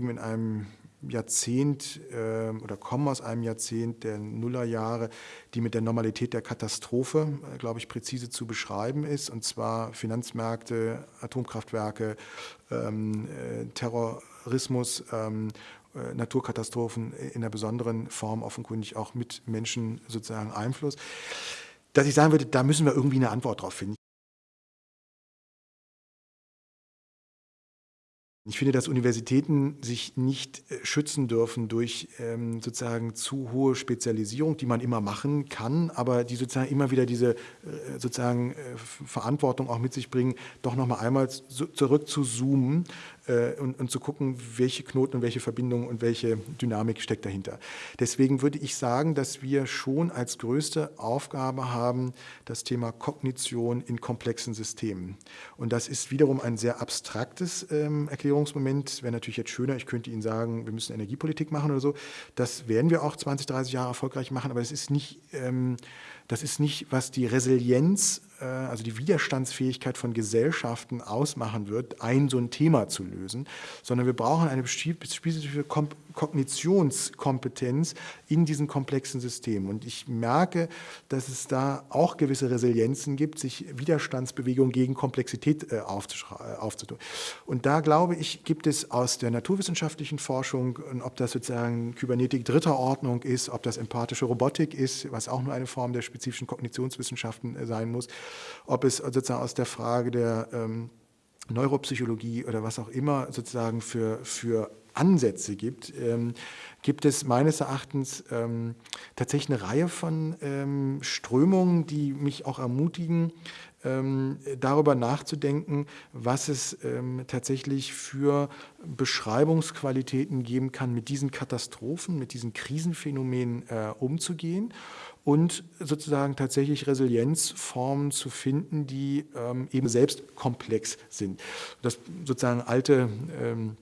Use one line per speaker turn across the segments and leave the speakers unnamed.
leben in einem Jahrzehnt äh, oder kommen aus einem Jahrzehnt der Nullerjahre, die mit der Normalität der Katastrophe, äh, glaube ich, präzise zu beschreiben ist, und zwar Finanzmärkte, Atomkraftwerke, ähm, äh, Terrorismus, ähm, äh, Naturkatastrophen in einer besonderen Form offenkundig auch mit Menschen sozusagen Einfluss, dass ich sagen würde, da müssen wir irgendwie eine Antwort drauf finden. Ich finde, dass Universitäten sich nicht äh, schützen dürfen durch ähm, sozusagen zu hohe Spezialisierung, die man immer machen kann, aber die sozusagen immer wieder diese äh, sozusagen äh, Verantwortung auch mit sich bringen, doch nochmal einmal zu, zurück zu zoomen und, und, zu gucken, welche Knoten und welche Verbindungen und welche Dynamik steckt dahinter. Deswegen würde ich sagen, dass wir schon als größte Aufgabe haben, das Thema Kognition in komplexen Systemen. Und das ist wiederum ein sehr abstraktes ähm, Erklärungsmoment. Wäre natürlich jetzt schöner, ich könnte Ihnen sagen, wir müssen Energiepolitik machen oder so. Das werden wir auch 20, 30 Jahre erfolgreich machen, aber es ist nicht, ähm, das ist nicht, was die Resilienz äh, also die Widerstandsfähigkeit von Gesellschaften ausmachen wird, ein so ein Thema zu lösen, sondern wir brauchen eine spezifische Kognitionskompetenz in diesen komplexen Systemen. Und ich merke, dass es da auch gewisse Resilienzen gibt, sich Widerstandsbewegungen gegen Komplexität äh, aufzutun. Und da glaube ich, gibt es aus der naturwissenschaftlichen Forschung, ob das sozusagen Kybernetik dritter Ordnung ist, ob das empathische Robotik ist, was auch nur eine Form der spezifischen Kognitionswissenschaften äh, sein muss, ob es sozusagen aus der Frage der ähm, Neuropsychologie oder was auch immer sozusagen für, für Ansätze gibt, ähm, gibt es meines Erachtens ähm, tatsächlich eine Reihe von ähm, Strömungen, die mich auch ermutigen, darüber nachzudenken, was es ähm, tatsächlich für Beschreibungsqualitäten geben kann, mit diesen Katastrophen, mit diesen Krisenphänomenen äh, umzugehen und sozusagen tatsächlich Resilienzformen zu finden, die ähm, eben selbst komplex sind. Das sozusagen alte ähm,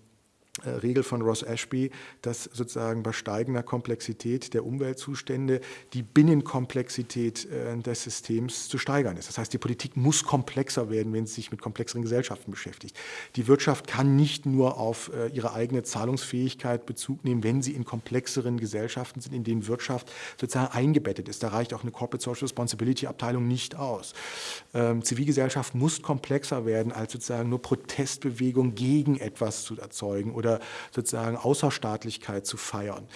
Regel von Ross Ashby, dass sozusagen bei steigender Komplexität der Umweltzustände die Binnenkomplexität äh, des Systems zu steigern ist. Das heißt, die Politik muss komplexer werden, wenn sie sich mit komplexeren Gesellschaften beschäftigt. Die Wirtschaft kann nicht nur auf äh, ihre eigene Zahlungsfähigkeit Bezug nehmen, wenn sie in komplexeren Gesellschaften sind, in denen Wirtschaft sozusagen eingebettet ist. Da reicht auch eine Corporate Social Responsibility Abteilung nicht aus. Ähm, Zivilgesellschaft muss komplexer werden, als sozusagen nur Protestbewegung gegen etwas zu erzeugen oder oder sozusagen Außerstaatlichkeit zu feiern.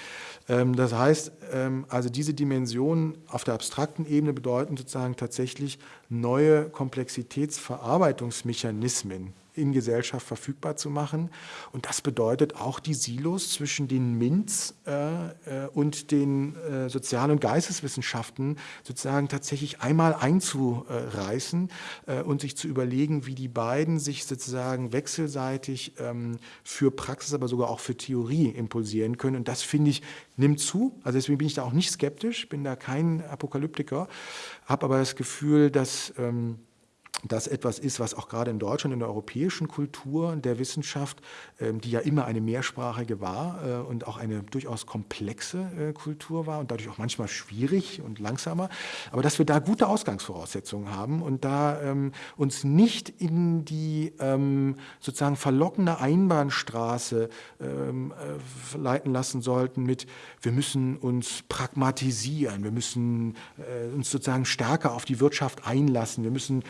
Ähm, das heißt, ähm, also diese Dimensionen auf der abstrakten Ebene bedeuten sozusagen tatsächlich neue Komplexitätsverarbeitungsmechanismen in Gesellschaft verfügbar zu machen. Und das bedeutet auch die Silos zwischen den MINTs äh, äh, und den äh, Sozial- und Geisteswissenschaften sozusagen tatsächlich einmal einzureißen äh, und sich zu überlegen, wie die beiden sich sozusagen wechselseitig ähm, für Praxis, aber sogar auch für Theorie impulsieren können. Und das, finde ich, nimmt zu. Also deswegen bin ich da auch nicht skeptisch, bin da kein Apokalyptiker, habe aber das Gefühl, dass... Ähm, das etwas ist, was auch gerade in Deutschland, in der europäischen Kultur der Wissenschaft, ähm, die ja immer eine mehrsprachige war äh, und auch eine durchaus komplexe äh, Kultur war und dadurch auch manchmal schwierig und langsamer, aber dass wir da gute Ausgangsvoraussetzungen haben und da ähm, uns nicht in die ähm, sozusagen verlockende Einbahnstraße äh, leiten lassen sollten mit, wir müssen uns pragmatisieren, wir müssen uns sozusagen stärker auf die Wirtschaft einlassen, wir müssen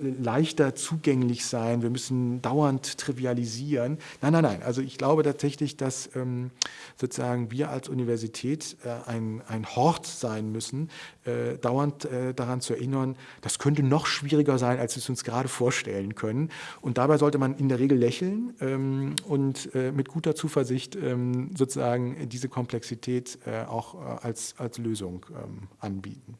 leichter zugänglich sein, wir müssen dauernd trivialisieren. Nein, nein, nein. Also ich glaube tatsächlich, dass ähm, sozusagen wir als Universität äh, ein, ein Hort sein müssen, äh, dauernd äh, daran zu erinnern, das könnte noch schwieriger sein, als wir es uns gerade vorstellen können. Und dabei sollte man in der Regel lächeln ähm, und äh, mit guter Zuversicht ähm, sozusagen diese Komplexität äh, auch äh, als, als Lösung ähm, anbieten.